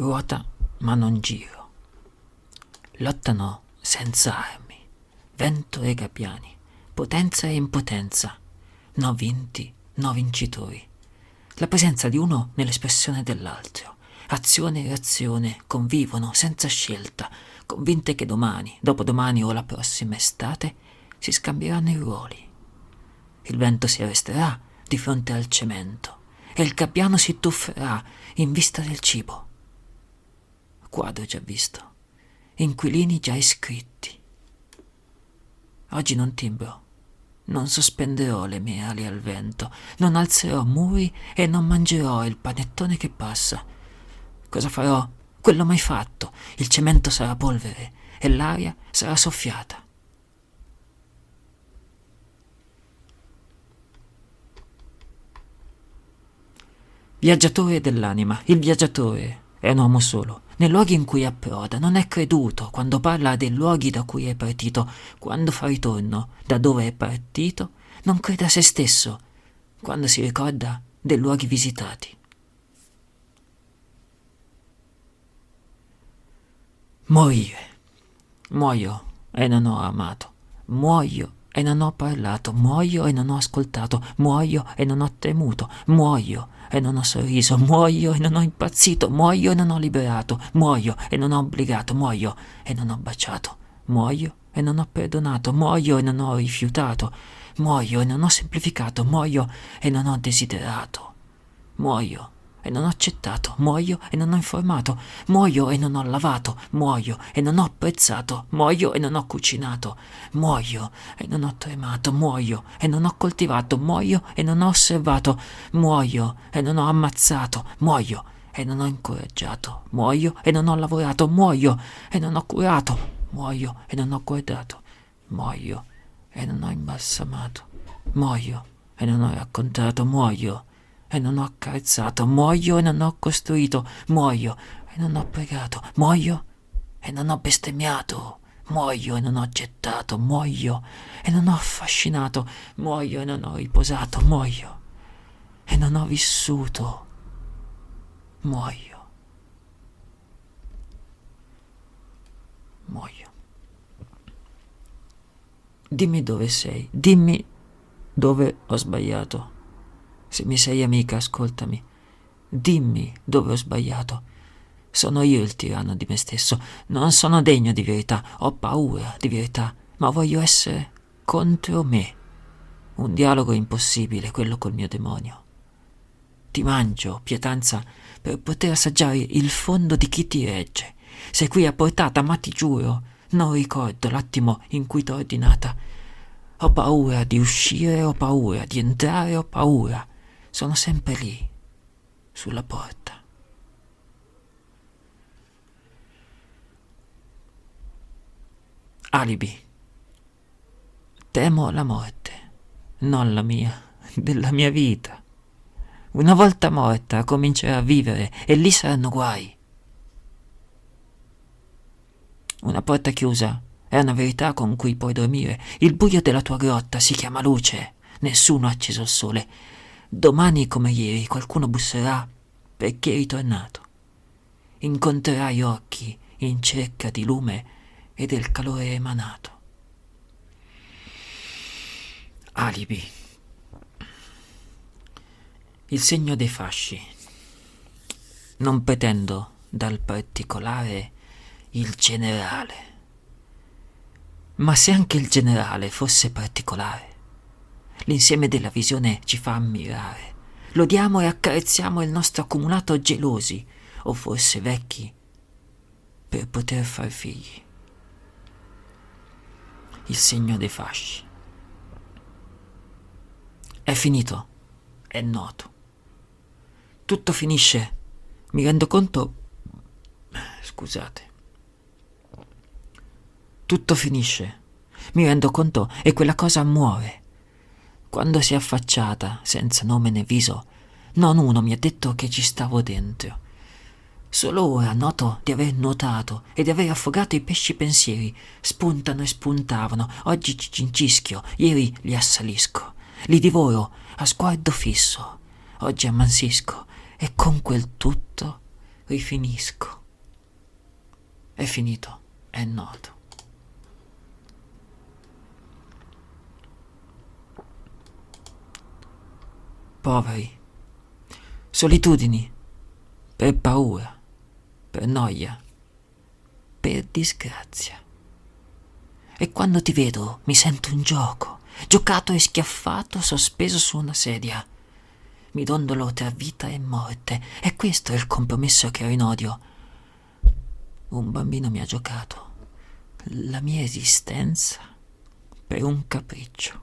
ruota ma non giro. Lottano senza armi, vento e gabbiani, potenza e impotenza, no vinti, no vincitori. La presenza di uno nell'espressione dell'altro, azione e reazione convivono senza scelta, convinte che domani, dopodomani o la prossima estate si scambieranno i ruoli. Il vento si arresterà di fronte al cemento e il gabbiano si tufferà in vista del cibo. Quadro già visto, inquilini già iscritti. Oggi non timbro, non sospenderò le mie ali al vento, non alzerò muri e non mangerò il panettone che passa. Cosa farò? Quello mai fatto. Il cemento sarà polvere e l'aria sarà soffiata. Viaggiatore dell'anima, il viaggiatore è un uomo solo. Nei luoghi in cui approda non è creduto quando parla dei luoghi da cui è partito, quando fa ritorno da dove è partito, non crede a se stesso, quando si ricorda dei luoghi visitati. Morire. Muoio e non ho amato. Muoio e non ho parlato. Muoio e non ho ascoltato. Muoio e non ho temuto. Muoio e non ho sorriso, muoio e non ho impazzito, muoio e non ho liberato, muoio e non ho obbligato, muoio e non ho baciato, muoio e non ho perdonato, muoio e non ho rifiutato, muoio e non ho semplificato, muoio e non ho desiderato, muoio e non ho accettato, muoio e non ho informato, muoio e non ho lavato, muoio e non ho apprezzato, muoio e non ho cucinato, muoio e non ho tremato, muoio e non ho coltivato, muoio e non ho osservato, muoio e non ho ammazzato, muoio e non ho incoraggiato, muoio e non ho lavorato, muoio e non ho curato, muoio e non ho guardato, muoio e non ho imbalsamato, muoio e non ho raccontato, muoio e non ho accarezzato, muoio e non ho costruito, muoio e non ho pregato, muoio e non ho bestemmiato, muoio e non ho gettato, muoio e non ho affascinato, muoio e non ho riposato, muoio e non ho vissuto, muoio. Muoio. Dimmi dove sei, dimmi dove ho sbagliato. Se mi sei amica, ascoltami. Dimmi dove ho sbagliato. Sono io il tiranno di me stesso. Non sono degno di verità. Ho paura di verità, ma voglio essere contro me. Un dialogo impossibile, quello col mio demonio. Ti mangio, pietanza, per poter assaggiare il fondo di chi ti regge. Sei qui a portata, ma ti giuro, non ricordo l'attimo in cui t'ho ordinata. Ho paura di uscire, ho paura di entrare, ho paura sono sempre lì, sulla porta. Alibi. Temo la morte, non la mia, della mia vita. Una volta morta comincerò a vivere e lì saranno guai. Una porta chiusa è una verità con cui puoi dormire. Il buio della tua grotta si chiama luce. Nessuno ha acceso il sole Domani come ieri qualcuno busserà perché è ritornato. Incontrerai occhi in cerca di lume e del calore emanato. Alibi. Il segno dei fasci. Non pretendo dal particolare il generale. Ma se anche il generale fosse particolare, L'insieme della visione ci fa ammirare. Lodiamo e accarezziamo il nostro accumulato gelosi, o forse vecchi, per poter far figli. Il segno dei fasci. È finito, è noto. Tutto finisce, mi rendo conto... Scusate. Tutto finisce, mi rendo conto e quella cosa muore quando si è affacciata, senza nome né viso, non uno mi ha detto che ci stavo dentro. Solo ora noto di aver nuotato e di aver affogato i pesci pensieri. Spuntano e spuntavano, oggi ci cincischio, ieri li assalisco. Li divoro a sguardo fisso, oggi ammansisco e con quel tutto rifinisco. È finito, è noto. Poveri, solitudini, per paura, per noia, per disgrazia. E quando ti vedo mi sento un gioco, giocato e schiaffato, sospeso su una sedia. Mi dondolo tra vita e morte, e questo è il compromesso che ho in odio. Un bambino mi ha giocato la mia esistenza per un capriccio.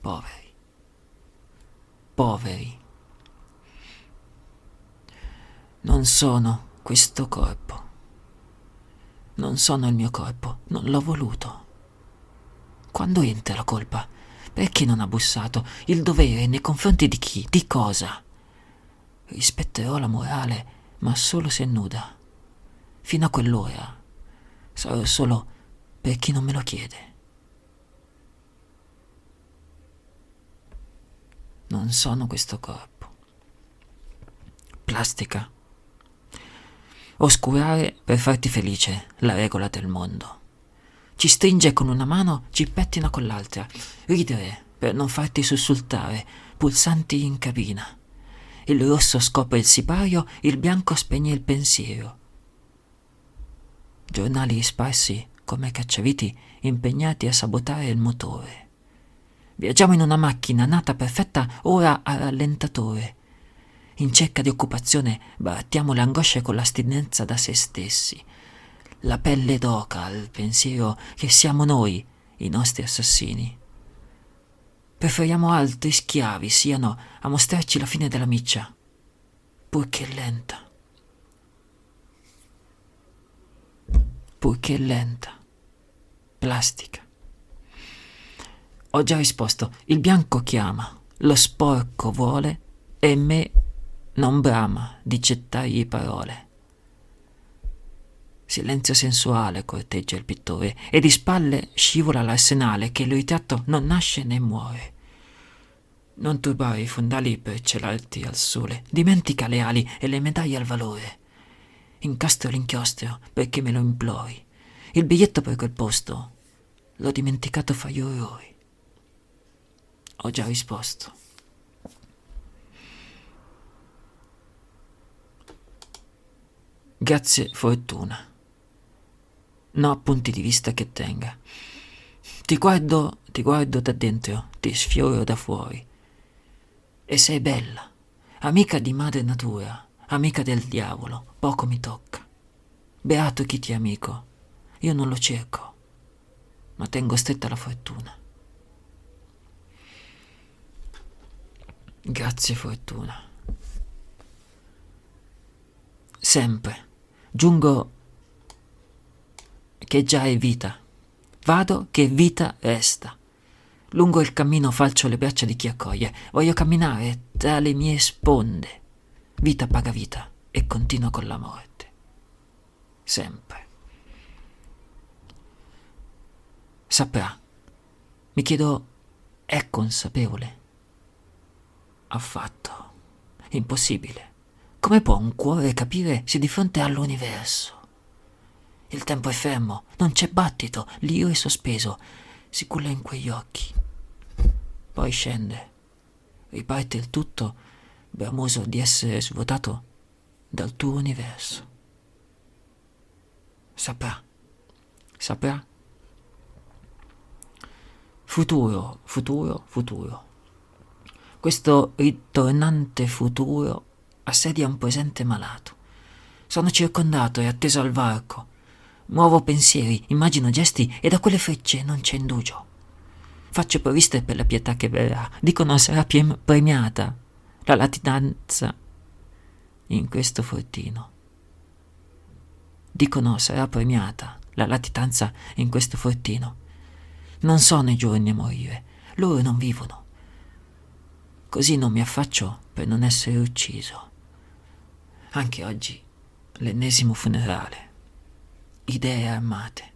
Poveri, poveri. Non sono questo corpo. Non sono il mio corpo, non l'ho voluto. Quando entra la colpa? Perché non ha bussato? Il dovere nei confronti di chi? Di cosa? Rispetterò la morale, ma solo se nuda. Fino a quell'ora sarò solo per chi non me lo chiede. Non sono questo corpo. Plastica. Oscurare per farti felice, la regola del mondo. Ci stringe con una mano, ci pettina con l'altra. Ridere per non farti sussultare, pulsanti in cabina. Il rosso scopre il sipario, il bianco spegne il pensiero. Giornali sparsi come cacciaviti impegnati a sabotare il motore. Viaggiamo in una macchina nata perfetta ora a rallentatore in cerca di occupazione barattiamo le angosce con l'astinenza da se stessi. La pelle d'oca al pensiero che siamo noi i nostri assassini. Preferiamo altri schiavi siano a mostrarci la fine della miccia, purché lenta. Purché lenta. Plastica. Ho già risposto, il bianco chiama, lo sporco vuole e me non brama di gettargli parole. Silenzio sensuale corteggia il pittore e di spalle scivola l'arsenale che il ritratto non nasce né muore. Non turbare i fondali per celarti al sole, dimentica le ali e le medaglie al valore. Incastro l'inchiostro perché me lo implori. Il biglietto per quel posto l'ho dimenticato fra gli orrori. Ho già risposto. Grazie fortuna. No punti di vista che tenga. Ti guardo, ti guardo da dentro, ti sfioro da fuori. E sei bella, amica di madre natura, amica del diavolo, poco mi tocca. Beato chi ti è amico, io non lo cerco, ma tengo stretta la fortuna. Grazie fortuna. Sempre Giungo che già è vita. Vado che vita resta. Lungo il cammino falcio le braccia di chi accoglie. Voglio camminare tra le mie sponde. Vita paga vita e continuo con la morte. Sempre. Saprà. Mi chiedo, è consapevole? Affatto. Impossibile. Come può un cuore capire se di fronte all'universo? Il tempo è fermo, non c'è battito, l'io è sospeso, si culla in quegli occhi. Poi scende, riparte il tutto, bramoso di essere svuotato dal tuo universo. Saprà, saprà. Futuro, futuro, futuro. Questo ritornante futuro assedia un presente malato. Sono circondato e atteso al varco. Muovo pensieri, immagino gesti e da quelle frecce non c'è indugio. Faccio provviste per la pietà che verrà. Dicono sarà premiata la latitanza in questo fortino. Dicono sarà premiata la latitanza in questo fortino. Non sono i giorni a morire, loro non vivono. Così non mi affaccio per non essere ucciso. Anche oggi l'ennesimo funerale. Idee armate.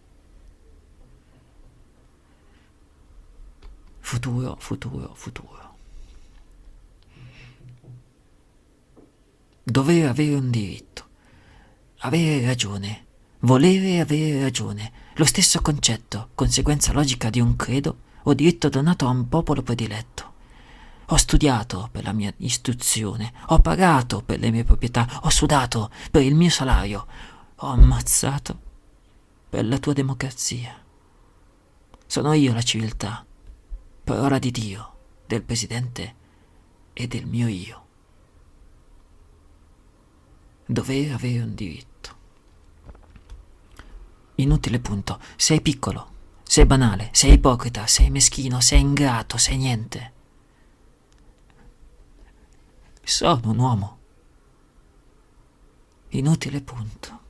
Futuro, futuro, futuro. Dovere avere un diritto. Avere ragione. Volere avere ragione. Lo stesso concetto, conseguenza logica di un credo o diritto donato a un popolo prediletto. Ho studiato per la mia istruzione, ho pagato per le mie proprietà, ho sudato per il mio salario, ho ammazzato per la tua democrazia. Sono io la civiltà, parola di Dio, del Presidente e del mio io. Dovere avere un diritto. Inutile punto, sei piccolo, sei banale, sei ipocrita, sei meschino, sei ingrato, sei niente. Sono un uomo. Inutile punto.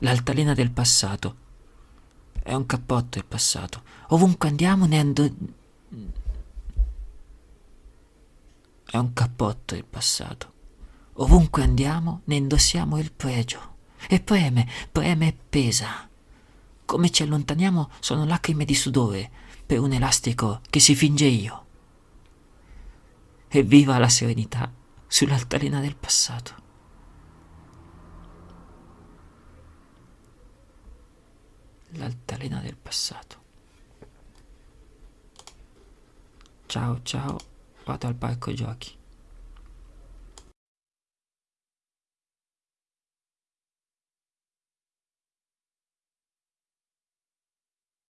L'altalena del passato. È un cappotto il passato. Ovunque andiamo ne ando... È un cappotto il passato. Ovunque andiamo ne indossiamo il pregio. E preme, preme e pesa. Come ci allontaniamo sono lacrime di sudore per un elastico che si finge io. E viva la serenità sull'altalena del passato. L'altalena del passato. Ciao ciao, vado al parco giochi.